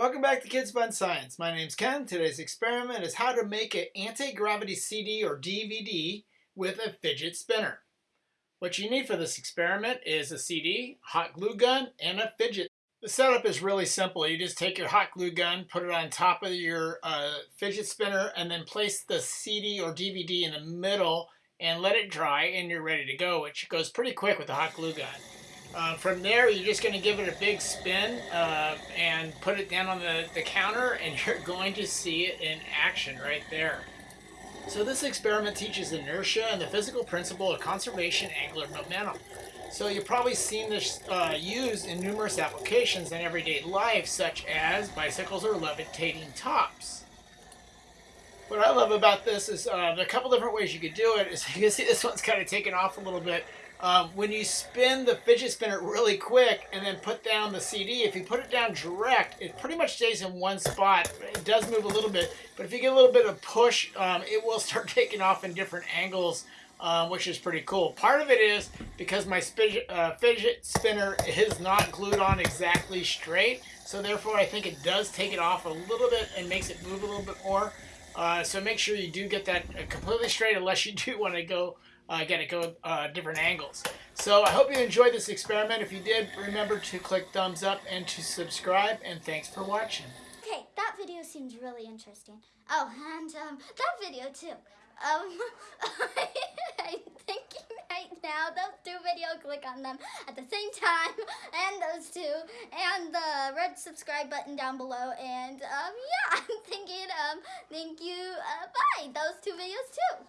Welcome back to Kids Fun Science. My name's Ken. Today's experiment is how to make an anti-gravity CD or DVD with a fidget spinner. What you need for this experiment is a CD, hot glue gun, and a fidget. The setup is really simple. You just take your hot glue gun, put it on top of your uh, fidget spinner, and then place the CD or DVD in the middle and let it dry and you're ready to go, which goes pretty quick with the hot glue gun. Uh, from there, you're just going to give it a big spin uh, and put it down on the, the counter and you're going to see it in action right there. So this experiment teaches inertia and the physical principle of conservation angular momentum. So you've probably seen this uh, used in numerous applications in everyday life, such as bicycles or levitating tops. What I love about this is uh, a couple different ways you could do it. Is you can see this one's kind of taken off a little bit. Um, when you spin the fidget spinner really quick and then put down the CD, if you put it down direct, it pretty much stays in one spot. It does move a little bit, but if you get a little bit of push, um, it will start taking off in different angles, um, which is pretty cool. Part of it is because my uh, fidget spinner is not glued on exactly straight, so therefore I think it does take it off a little bit and makes it move a little bit more. Uh, so make sure you do get that completely straight unless you do want to go uh, again, it go uh, different angles. So I hope you enjoyed this experiment. If you did, remember to click thumbs up and to subscribe, and thanks for watching. Okay, that video seems really interesting. Oh, and um, that video too. Um, I'm thinking right now, those two videos, click on them at the same time, and those two, and the red subscribe button down below, and um, yeah, I'm thinking, um, thank you, uh, bye, those two videos too.